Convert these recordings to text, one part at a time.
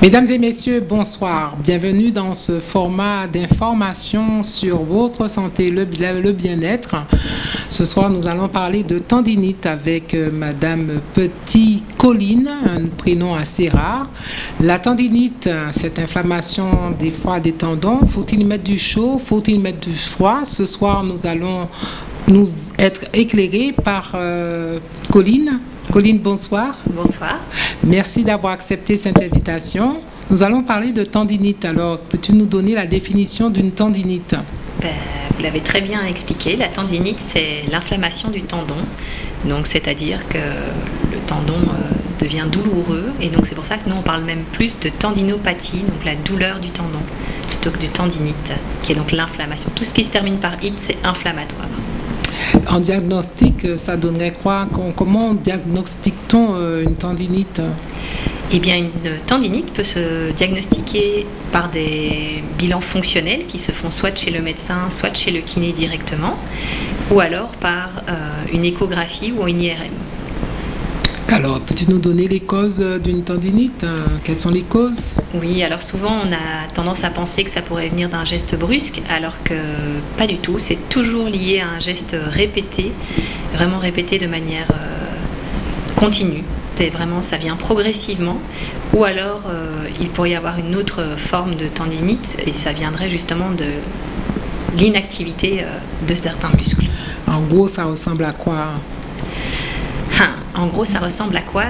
Mesdames et messieurs, bonsoir. Bienvenue dans ce format d'information sur votre santé, le, bien-être. Ce soir, nous allons parler de tendinite avec euh, Madame Petit-Colline, un prénom assez rare. La tendinite, cette inflammation des fois des tendons, faut-il mettre du chaud, faut-il mettre du froid? Ce soir, nous allons nous être éclairés par euh, Colline. Colline, bonsoir. Bonsoir. Merci d'avoir accepté cette invitation. Nous allons parler de tendinite. Alors, peux-tu nous donner la définition d'une tendinite? Ben, Vous l'avez très bien expliqué. La tendinite, c'est l'inflammation du tendon. Donc, c'est-à-dire que le tendon euh, devient douloureux. Et donc, c'est pour ça que nous, on parle même plus de tendinopathie, donc la douleur du tendon, plutôt que de tendinite, qui est donc l'inflammation. Tout ce qui se termine par it, c'est inflammatoire. En diagnostic, ça donnerait quoi Comment diagnostique-t-on euh, une tendinite? Eh bien, une tendinite peut se diagnostiquer par des bilans fonctionnels qui se font soit chez le médecin, soit chez le kiné directement, ou alors par euh, une échographie ou une IRM. Alors, peux-tu nous donner les causes d'une tendinite Quelles sont les causes? Oui, alors souvent on a tendance à penser que ça pourrait venir d'un geste brusque, alors que pas du tout. C'est toujours lié à un geste répété, vraiment répété de manière euh, continue. C'est vraiment, ça vient progressivement. Ou alors, euh, il pourrait y avoir une autre forme de tendinite, et ça viendrait justement de l'inactivité euh, de certains muscles. En gros, ça ressemble à quoi Hein, en gros, ça ressemble à quoi?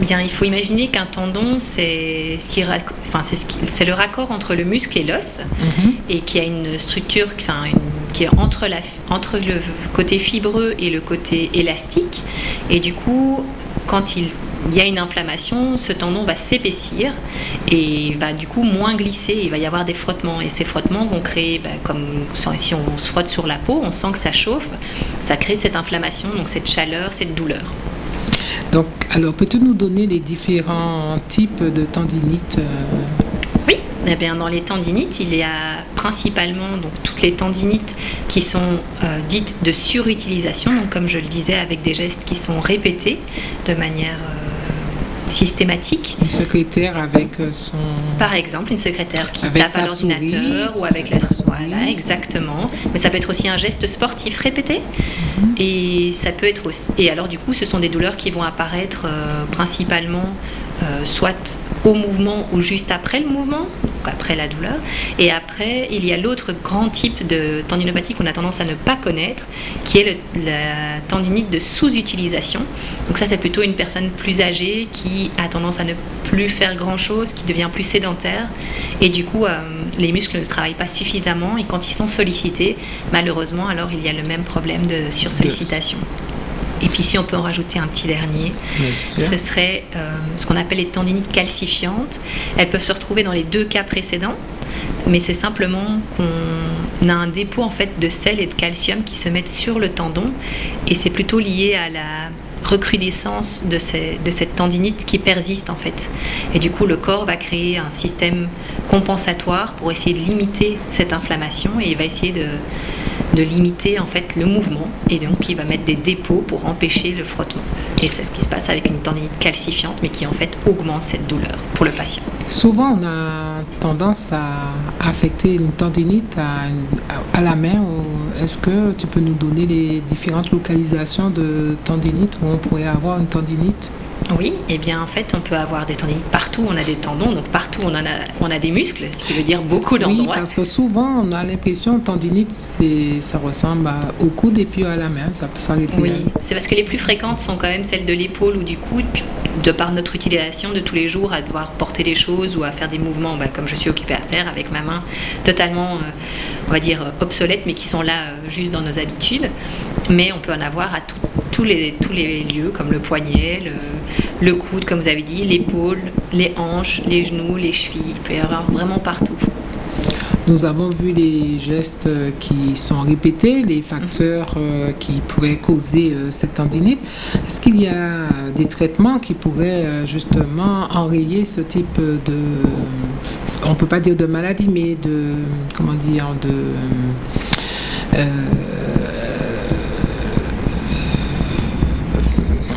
Bien, il faut imaginer qu'un tendon, c'est ce qui, enfin, c'est le raccord entre le muscle et l'os, mhm. et qui a une structure, enfin, qui est entre, la, entre le côté fibreux et le côté élastique. Et du coup, quand il, y a une inflammation, ce tendon va s'épaissir et va du coup moins glisser. Il va y avoir des frottements et ces frottements vont créer, bah, comme si on se frotte sur la peau, on sent que ça chauffe, ça crée cette inflammation, donc cette chaleur, cette douleur. Alors, peux-tu nous donner les différents types de tendinite euh, eh bien, dans les tendinites, il y a principalement donc, toutes les tendinites qui sont euh, dites de surutilisation, donc comme je le disais, avec des gestes qui sont répétés de manière euh, systématique. Une secrétaire avec euh, son... Par exemple, une secrétaire qui tape à l'ordinateur ou avec la... Voilà, exactement. Mais ça peut être aussi un geste sportif répété. Mhm. Et ça peut être aussi... Et alors, du coup, ce sont des douleurs qui vont apparaître principalement euh, soit au mouvement ou juste après le mouvement, après la douleur. Et après, il y a l'autre grand type de tendinopathie qu'on a tendance à ne pas connaître, qui est la tendinite de sous-utilisation. Donc ça, c'est plutôt une personne plus âgée qui a tendance à ne plus faire grand-chose, qui devient plus sédentaire. Et du coup, euh, les muscles ne travaillent pas suffisamment et quand ils sont sollicités, malheureusement, alors il y a le même problème de sursollicitation. Et puis si on peut en rajouter un petit dernier, ce serait euh, ce qu'on appelle les tendinites calcifiantes. Elles peuvent se retrouver dans les deux cas précédents, mais c'est simplement qu'on a un dépôt en fait de sel et de calcium qui se mettent sur le tendon, et c'est plutôt lié à la recrudescence de, cette tendinite qui persiste en fait. Et du coup, le corps va créer un système compensatoire pour essayer de limiter cette inflammation et il va essayer de, de limiter en fait le mouvement et donc il va mettre des dépôts pour empêcher le frottement. Et c'est ce qui se passe avec une tendinite calcifiante mais qui en fait augmente cette douleur pour le patient. Souvent on a tendance à affecter une tendinite à, la main. Est-ce que tu peux nous donner les différentes localisations de tendinite où on pourrait avoir une tendinite? Oui, et eh bien en fait on peut avoir des tendinites partout, on a des tendons, donc partout on, en a, on a des muscles, ce qui veut dire beaucoup d'endroits. Oui, parce que souvent on a l'impression que tendinite ça ressemble au coude et puis à la main, ça peut s'arrêter. Oui, c'est parce que les plus fréquentes sont quand même celles de l'épaule ou du coude, de par notre utilisation de tous les jours à devoir porter des choses ou à faire des mouvements bah, comme je suis occupée à faire avec ma main totalement, euh, on va dire, obsolètes mais qui sont là euh, juste dans nos habitudes. Mais on peut en avoir à tous, les, tous les lieux comme le poignet, le, le coude, comme vous avez dit, l'épaule, les hanches, les genoux, les chevilles. Il peut y avoir vraiment partout. Nous avons vu les gestes qui sont répétés, les facteurs euh, qui pourraient causer euh, cette tendinite. Est-ce qu'il y a des traitements qui pourraient euh, justement enrayer ce type de, on peut pas dire de maladie, mais de, comment dire, de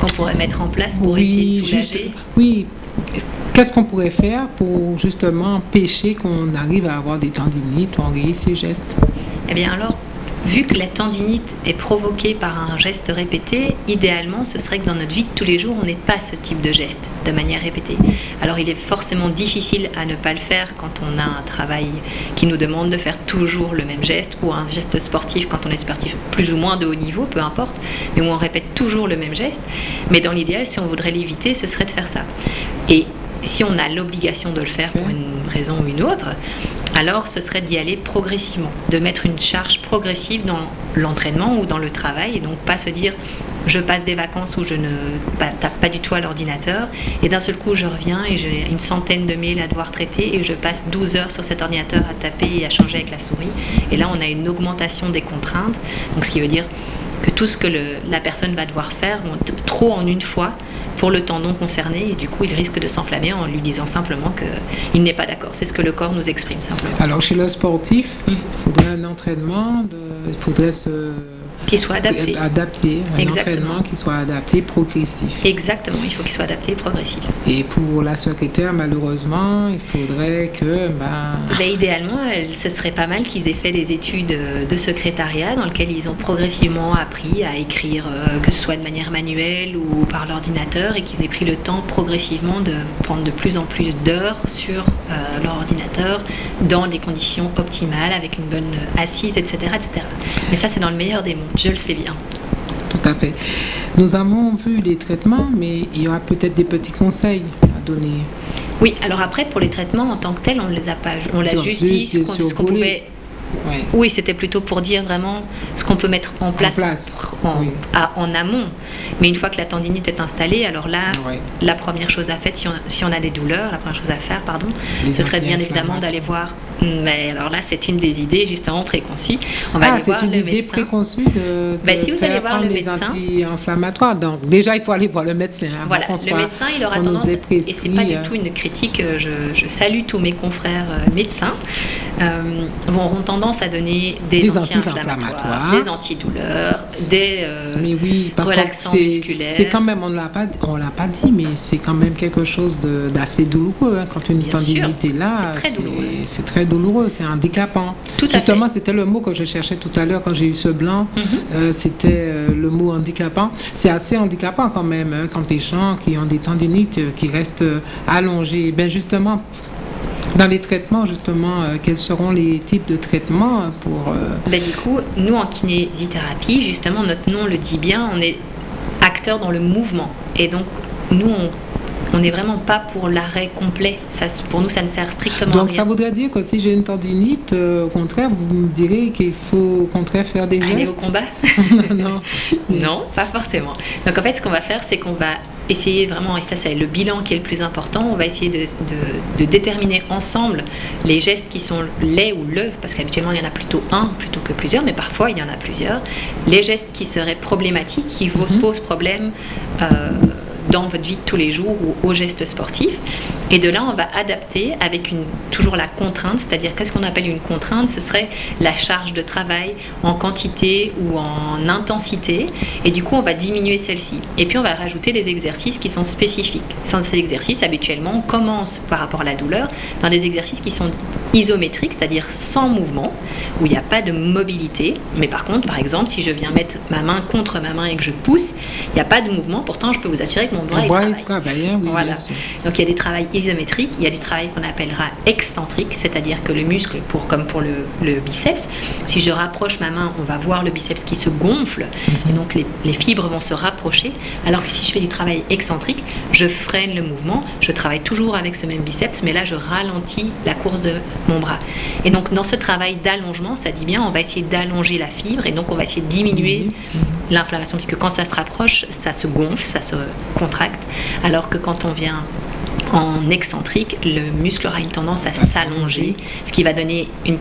qu'on pourrait mettre en place pour essayer de soulager? Oui, qu'est-ce qu'on pourrait faire pour justement empêcher qu'on arrive à avoir des tendinites ou enrayer ces gestes? Eh bien alors, Vu que la tendinite est provoquée par un geste répété, idéalement, ce serait que dans notre vie de tous les jours, on n'ait pas ce type de geste de manière répétée. Alors il est forcément difficile à ne pas le faire quand on a un travail qui nous demande de faire toujours le même geste ou un geste sportif quand on est sportif plus ou moins de haut niveau, peu importe, mais où on répète toujours le même geste. Mais dans l'idéal, si on voudrait l'éviter, ce serait de faire ça. Et si on a l'obligation de le faire pour une raison ou une autre, alors ce serait d'y aller progressivement, de mettre une charge progressive dans l'entraînement ou dans le travail, et donc pas se dire je passe des vacances où je ne tape pas du tout à l'ordinateur, et d'un seul coup je reviens et j'ai une centaine de mails à devoir traiter, et je passe 12 heures sur cet ordinateur à taper et à changer avec la souris, et là on a une augmentation des contraintes, donc ce qui veut dire que tout ce que la personne va devoir faire, trop en une fois, pour le tendon concerné et du coup il risque de s'enflammer en lui disant simplement qu'il n'est pas d'accord. C'est ce que le corps nous exprime simplement. Alors chez le sportif, il faudrait un entraînement, il faudrait se qui soit adapté. Adapté, un entraînement qui soit adapté, progressif. Exactement, il faut qu'il soit adapté, progressif. Et pour la secrétaire, malheureusement, il faudrait que... Ben... ben idéalement, ce serait pas mal qu'ils aient fait des études de secrétariat dans lesquelles ils ont progressivement appris à écrire, euh, que ce soit de manière manuelle ou par l'ordinateur, et qu'ils aient pris le temps progressivement de prendre de plus en plus d'heures sur euh, leur ordinateur dans des conditions optimales, avec une bonne assise, etc. etc. Mais ça, c'est dans le meilleur des mondes. Je le sais bien. Tout à fait. Nous avons vu les traitements, mais il y aura peut-être des petits conseils à donner. Oui, alors après, pour les traitements en tant que tels, on ne les a pas. On l'a juste dit ce qu'on pouvait oui, c'était plutôt pour dire vraiment ce qu'on peut mettre en place, en, amont. Mais une fois que la tendinite est installée, alors là, la première chose à faire, si on, a des douleurs, la première chose à faire, pardon, ce serait bien évidemment d'aller voir. Mais alors là, c'est une des idées justement préconçues. On va ah, aller voir une le idée médecin. préconçue de, ben, si vous allez voir le médecin, anti-inflammatoires. Donc déjà, il faut aller voir le médecin. Voilà, le médecin, il aura tendance. et c'est pas du euh. tout une critique. Je, je salue tous mes confrères euh, médecins. Euh, vont auront tendance à donner des, anti-inflammatoires, des antidouleurs, des euh, mais oui, parce relaxants musculaires. C'est quand même, on ne l'a pas, on l'a pas dit, mais c'est quand même quelque chose d'assez douloureux hein, quand une tendinite est là. C'est très douloureux. C'est très douloureux, c'est handicapant. Tout Justement, c'était le mot que je cherchais tout à l'heure quand j'ai eu ce blanc. Mhm. Euh, c'était euh, le mot handicapant. C'est assez handicapant quand même hein, quand des gens qui ont des tendinites qui restent allongés. Ben justement, dans les traitements, justement, euh, quels seront les types de traitements pour... Euh, ben, du coup, nous, en kinésithérapie, justement, notre nom le dit bien, on est acteur dans le mouvement. Et donc, nous, on n'est vraiment pas pour l'arrêt complet. Ça, pour nous, ça ne sert strictement Donc, à rien. ça voudrait dire que si j'ai une tendinite, euh, au contraire, vous me direz qu'il faut au contraire faire des gestes Aller au combat non. non, pas forcément. Donc, en fait, ce qu'on va faire, c'est qu'on va essayer vraiment, et ça c'est le bilan qui est le plus important, on va essayer de, déterminer ensemble les gestes qui sont les ou le, parce qu'habituellement il y en a plutôt un plutôt que plusieurs, mais parfois il y en a plusieurs, les gestes qui seraient problématiques, qui vous mhm. posent problème. Euh, dans votre vie de tous les jours ou aux gestes sportifs. Et de là, on va adapter avec une, toujours la contrainte, c'est-à-dire qu'est-ce qu'on appelle une contrainte? Ce serait la charge de travail en quantité ou en intensité. Et du coup, on va diminuer celle-ci. Et puis, on va rajouter des exercices qui sont spécifiques. Sans ces exercices, habituellement, on commence par rapport à la douleur dans des exercices qui sont isométriques, c'est-à-dire sans mouvement, où il n'y a pas de mobilité. Mais par contre, par exemple, si je viens mettre ma main contre ma main et que je pousse, il n'y a pas de mouvement. Pourtant, je peux vous assurer que mon bras, il travaille. Hein, voilà. Donc, il y a des travails isométrique, il y a du travail qu'on appellera excentrique, c'est-à-dire que le muscle, pour, comme pour le, biceps, si je rapproche ma main, on va voir le biceps qui se gonfle, et donc les, fibres vont se rapprocher, alors que si je fais du travail excentrique, je freine le mouvement, je travaille toujours avec ce même biceps, mais là je ralentis la course de mon bras. Et donc dans ce travail d'allongement, ça dit bien, on va essayer d'allonger la fibre, et donc on va essayer de diminuer l'inflammation, parce que quand ça se rapproche, ça se gonfle, ça se contracte, alors que quand on vient en excentrique, le muscle aura une tendance à s'allonger, ce qui va donner une,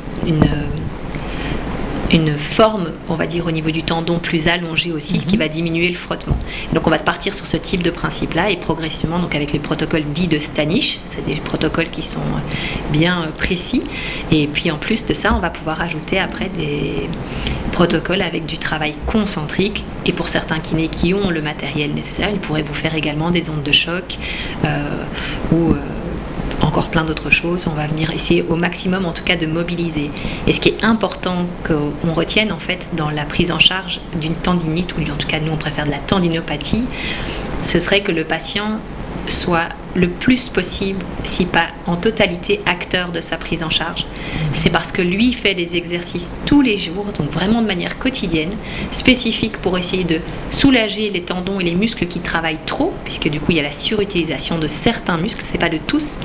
forme, on va dire, au niveau du tendon plus allongée aussi, ce qui mhm. va diminuer le frottement. Donc on va partir sur ce type de principe-là et progressivement, donc avec les protocoles dits de Stanish, c'est des protocoles qui sont bien précis. Et puis en plus de ça, on va pouvoir ajouter après des protocole avec du travail concentrique. Et pour certains kinés qui ont le matériel nécessaire, ils pourraient vous faire également des ondes de choc euh, ou, euh, plein d'autres choses. On va venir essayer au maximum, en tout cas, de mobiliser. Et ce qui est important qu'on retienne, en fait, dans la prise en charge d'une tendinite, ou en tout cas, nous, on préfère de la tendinopathie, ce serait que le patient soit le plus possible, si pas en totalité, acteur de sa prise en charge. C'est parce que lui fait des exercices tous les jours, donc vraiment de manière quotidienne, spécifiques pour essayer de soulager les tendons et les muscles qui travaillent trop, puisque du coup il y a la surutilisation de certains muscles, c'est pas de tous,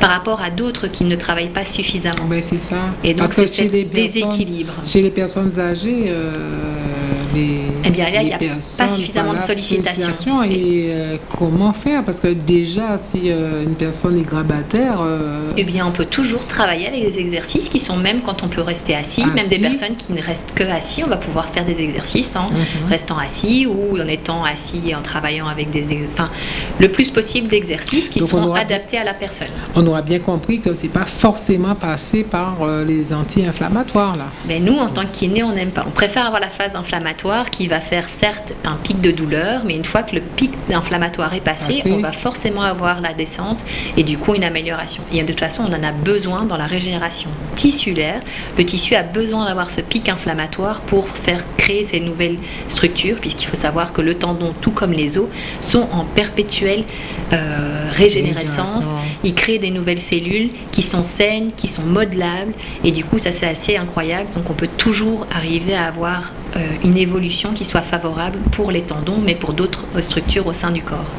par rapport à d'autres qui ne travaillent pas suffisamment. Mais c'est ça. Et donc c'est ce déséquilibre. Chez les personnes âgées, euh, les, eh bien là, il n'y a pas suffisamment de sollicitation. Et, euh, comment faire? Parce que déjà, si euh, une personne est grabataire. Euh, eh bien, on peut toujours travailler avec des exercices qui sont même quand on peut rester assis, même des personnes qui ne restent que assis, on va pouvoir faire des exercices en mhm. restant assis ou en étant assis et en travaillant avec des. Enfin, le plus possible d'exercices qui seront adaptés à la personne. On aura bien compris que c'est pas forcément passé par les anti-inflammatoires là. Mais nous, en tant que kiné, on n'aime pas. On préfère avoir la phase inflammatoire qui va faire certes un pic de douleur, mais une fois que le pic inflammatoire est passé. on va forcément avoir la descente et du coup une amélioration. Et de toute façon, on en a besoin dans la régénération tissulaire. Le tissu a besoin d'avoir ce pic inflammatoire pour faire créer ces nouvelles structures, puisqu'il faut savoir que le tendon, tout comme les os, sont en perpétuelle euh, régénérescence. Ils créent des nouvelles cellules qui sont saines, qui sont modelables, et du coup, ça c'est assez incroyable. Donc on peut toujours arriver à avoir euh, une évolution qui soit favorable pour les tendons, mais pour d'autres structures au sein du corps.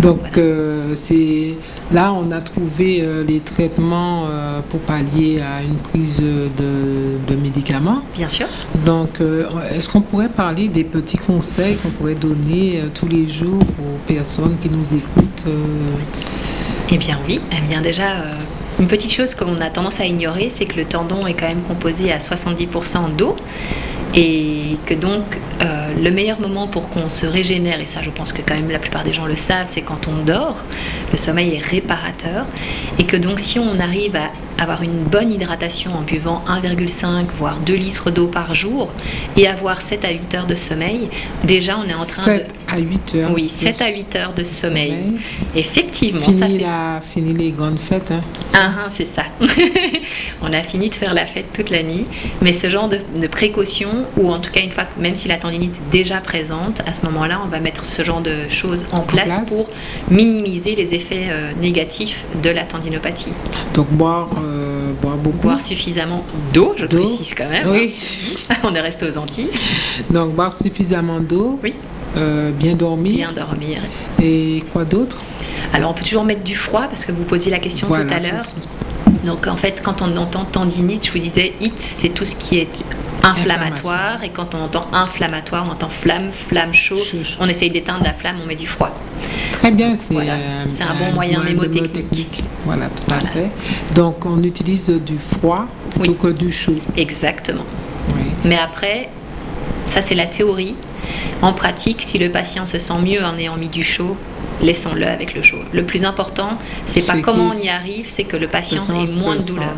Donc euh, c'est là on a trouvé euh, les traitements pour pallier à une prise de, médicaments. Bien sûr. Donc est-ce qu'on pourrait parler des petits conseils qu'on pourrait donner tous les jours aux personnes qui nous écoutent Eh bien oui, eh bien déjà une petite chose qu'on a tendance à ignorer, c'est que le tendon est quand même composé à 70% d'eau et que donc euh, le meilleur moment pour qu'on se régénère, et ça je pense que quand même la plupart des gens le savent, c'est quand on dort, le sommeil est réparateur, et que donc si on arrive à avoir une bonne hydratation en buvant 1,5 voire 2 litres d'eau par jour et avoir 7 à 8 heures de sommeil, déjà on est en train 7 à 8 heures. Oui, 7 à 8 heures de sommeil. Effectivement, fini ça fait... La, fini les grandes fêtes. Hein, c'est ça. Ah, on a fini de faire la fête toute la nuit, mais ce genre de, de précaution, ou en tout cas une fois, même si la tendinite déjà présente, à ce moment-là, on va mettre ce genre de choses en, place, pour minimiser les effets euh, négatifs de la tendinopathie. Donc boire euh, boire beaucoup. Boire suffisamment d'eau, je précise quand même. Oui. On est resté aux Antilles. Donc boire suffisamment d'eau. Oui. Euh, bien dormir. Bien dormir. Et quoi d'autre? Alors on peut toujours mettre du froid parce que vous posiez la question tout à l'heure. Donc en fait, quand on entend tendinite, je vous disais, it, c'est tout ce qui est inflammatoire. Et quand on entend inflammatoire, on entend flamme, flamme chaud. On essaye d'éteindre la flamme, on met du froid. Très bien, c'est euh, un, bon moyen mémotechnique. Voilà, tout à fait. Donc on utilise du froid plutôt que du chaud. Exactement. Mais après, ça c'est la théorie. En pratique, si le patient se sent mieux en ayant mis du chaud, laissons-le avec le chaud. Le plus important, c'est pas comment on y arrive, c'est que le patient ait moins de douleur.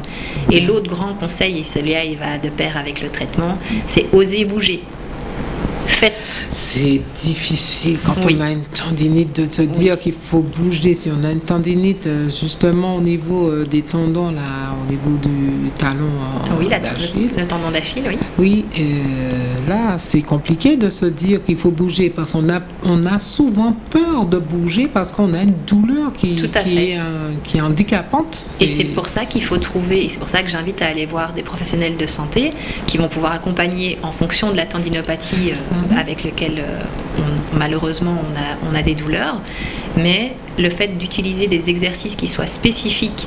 Et l'autre grand conseil, et celui-là il va de pair avec le traitement, c'est oser bouger. C'est difficile quand on a une tendinite de se dire qu'il faut bouger. Si on a une tendinite euh, justement au niveau euh, des tendons, là, au niveau du talon oui, le tendon d'Achille, oui. Oui, euh, là, c'est compliqué de se dire qu'il faut bouger parce qu'on a, on a souvent peur de bouger parce qu'on a une douleur qui, qui est, qui est handicapante. Et c'est pour ça qu'il faut trouver, et c'est pour ça que j'invite à aller voir des professionnels de santé qui vont pouvoir accompagner en fonction de la tendinopathie. Avec lequel euh, malheureusement on a, des douleurs, mais le fait d'utiliser des exercices qui soient spécifiques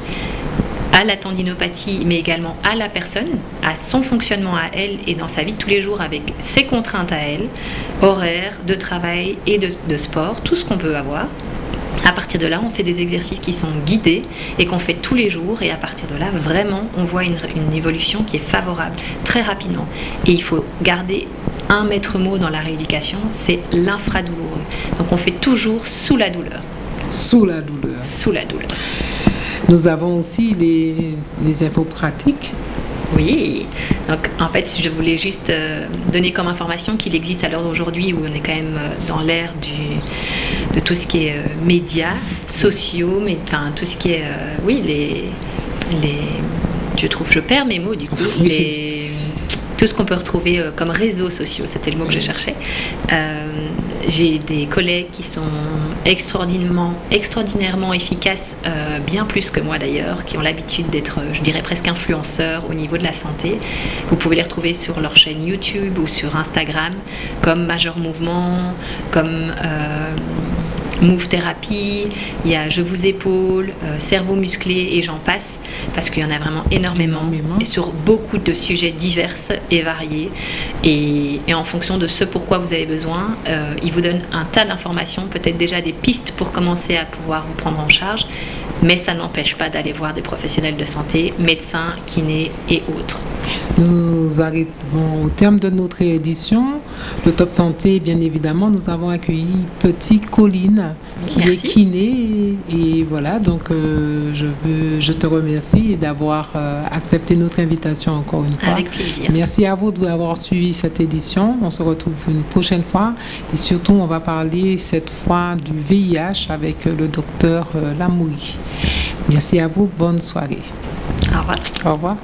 à la tendinopathie, mais également à la personne, à son fonctionnement à elle et dans sa vie tous les jours avec ses contraintes à elle, horaires, de travail et de, sport, tout ce qu'on peut avoir. À partir de là, on fait des exercices qui sont guidés et qu'on fait tous les jours. Et à partir de là, vraiment, on voit une évolution qui est favorable très rapidement. Et il faut garder un maître mot dans la rééducation, c'est l'infradouloureux. Donc on fait toujours sous la douleur. Sous la douleur. Sous la douleur. Nous avons aussi les, les infos pratiques. Oui, donc en fait, je voulais juste euh, donner comme information qu'il existe à l'heure d'aujourd'hui où on est quand même euh, dans l'ère du de tout ce qui est médias sociaux, mais enfin tout ce qui est, oui, les, les, je trouve, je perds mes mots du coup, les, tout ce qu'on peut retrouver comme réseaux sociaux, c'était le mot que je cherchais. J'ai des collègues qui sont extraordinairement, extraordinairement efficaces, euh, bien plus que moi d'ailleurs, qui ont l'habitude d'être, je dirais presque influenceurs au niveau de la santé. Vous pouvez les retrouver sur leur chaîne YouTube ou sur Instagram, comme Major Mouvement, comme euh, Move Therapy, il y a Je vous épaule, euh, Cerveau musclé et j'en passe, parce qu'il y en a vraiment énormément, et sur beaucoup de sujets divers et variés. Et, en fonction de ce pourquoi vous avez besoin, euh, il vous donne un tas d'informations, peut-être déjà des pistes pour commencer à pouvoir vous prendre en charge, mais ça n'empêche pas d'aller voir des professionnels de santé, médecins, kinés et autres. Nous arrivons au terme de notre édition. Le Top Santé, bien évidemment, nous avons accueilli Petit Colline, qui est kiné. Et, voilà, donc euh, je, veux, je te remercie d'avoir euh, accepté notre invitation encore une fois. Avec plaisir. Merci à vous d'avoir suivi cette édition. On se retrouve une prochaine fois. Et surtout, on va parler cette fois du VIH avec le docteur euh, Lamouri. Merci à vous. Bonne soirée. Au revoir. Au revoir.